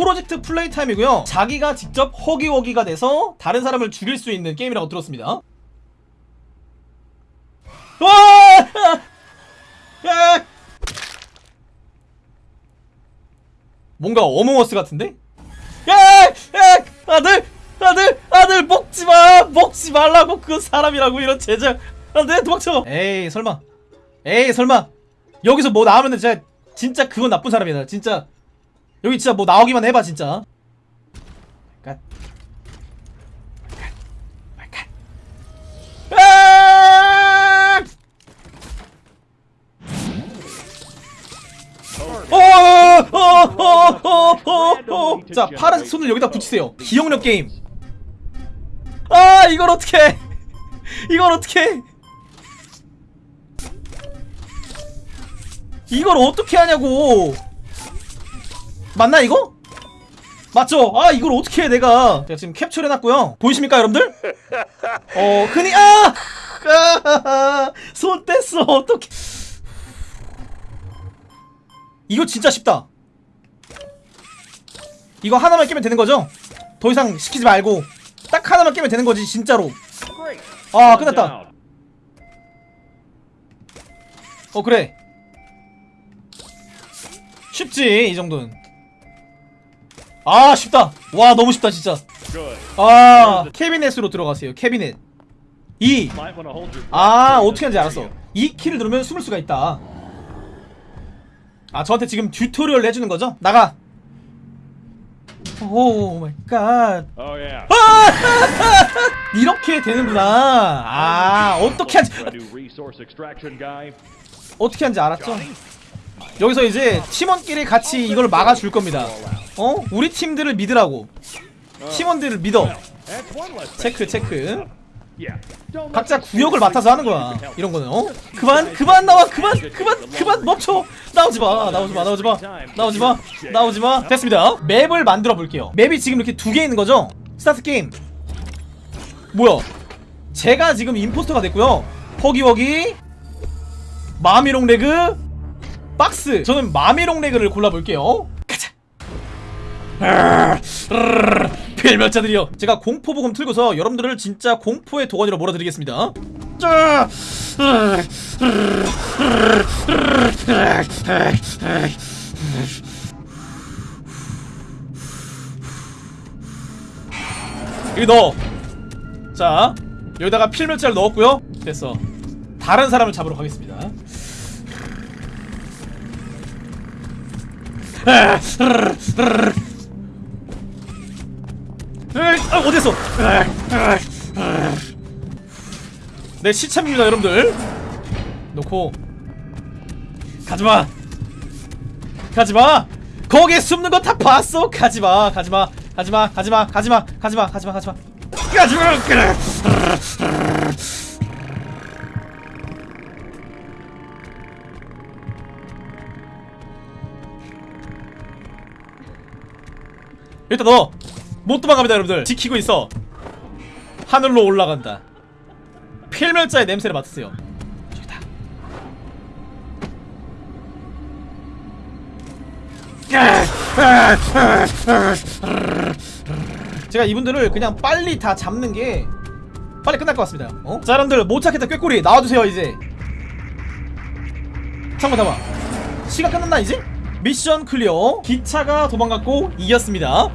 프로젝트 플레이 타임이고요 자기가 직접 허기허기가 돼서 다른 사람을 죽일 수 있는 게임이라고 들었습니다 와! 야! 뭔가 어몽어스 같은데? 야! 야! 아들! 아들! 아들! 먹지마! 먹지 말라고! 그건 사람이라고 이런 제작! 안돼! 도망쳐! 에이 설마 에이 설마 여기서 뭐 나오면은 진짜 진짜 그건 나쁜 사람이다 진짜 여기 진짜 뭐 나오기만 해봐 진짜 갓. 갓. 아! 어, 어어어어어어어 자 파란색 손을 여기다 붙이세요 기억력 게임 아 이걸 어떻게 이걸 어떻게 이걸 어떻게 하냐고 맞나 이거? 맞죠? 아 이걸 어떻게 해 내가 제가 지금 캡처를 해놨고요 보이십니까 여러분들? 어 흔히 아! 아! 손 뗐어 어떡해 이거 진짜 쉽다 이거 하나만 깨면 되는 거죠? 더 이상 시키지 말고 딱 하나만 깨면 되는 거지 진짜로 아 끝났다 어 그래 쉽지 이 정도는 아 쉽다. 와 너무 쉽다 진짜. 아 캐비넷으로 들어가세요 캐비넷. 2 아 어떻게 하는지 알았어. 이 키를 누르면 숨을 수가 있다. 아 저한테 지금 tutorial 해주는 거죠? 나가. oh my god. yeah. 이렇게 되는구나. 아 어떻게 guy. 어떻게 하는지 알았죠? 여기서 이제 팀원끼리 같이 이걸 막아줄 겁니다. 어? 우리 팀들을 믿으라고. 팀원들을 믿어. 체크 체크. 각자 구역을 맡아서 하는 거야 이런 거는 어? 그만 그만 나와 그만 그만 그만 멈춰. 나오지 마 나오지 마 나오지 마 나오지 마 나오지 마. 됐습니다. map을 만들어 볼게요. map이 지금 이렇게 두 개 있는 거죠? start game. 뭐야? 제가 지금 impostor가 됐고요. Huggy Wuggy Mommy Long Leg 박스. 저는 Mommy Long Leg를 골라볼게요. 가자. 필멸자들이여 제가 공포 브금 틀고서 여러분들을 진짜 공포의 도가니로 몰아드리겠습니다. 짜! 여기 넣어. 자 여기다가 필멸자를 넣었고요. 됐어. 다른 사람을 잡으러 가겠습니다 아, 어디서? 네 시참입니다 여러분들. 놓고. 가지마. 가지마. 거기에 숨는 거 다 봤어. 가지마 가지마 가지마 가지마 가지마 가지마 가지마 가지마. 가지마. 그래 일단 너못 도망갑니다 여러분들. 지키고 있어. 하늘로 올라간다. 필멸자의 냄새를 맡으세요. 저기다. 제가 이분들을 그냥 빨리 다 잡는 게 빨리 끝날 것 같습니다. 어? 자 여러분들 못 찾겠다. 꾀꼬리 나와주세요 이제. 잠깐만 잠깐만 시간 끝났나 이제? 미션 클리어. 기차가 도망갔고 이겼습니다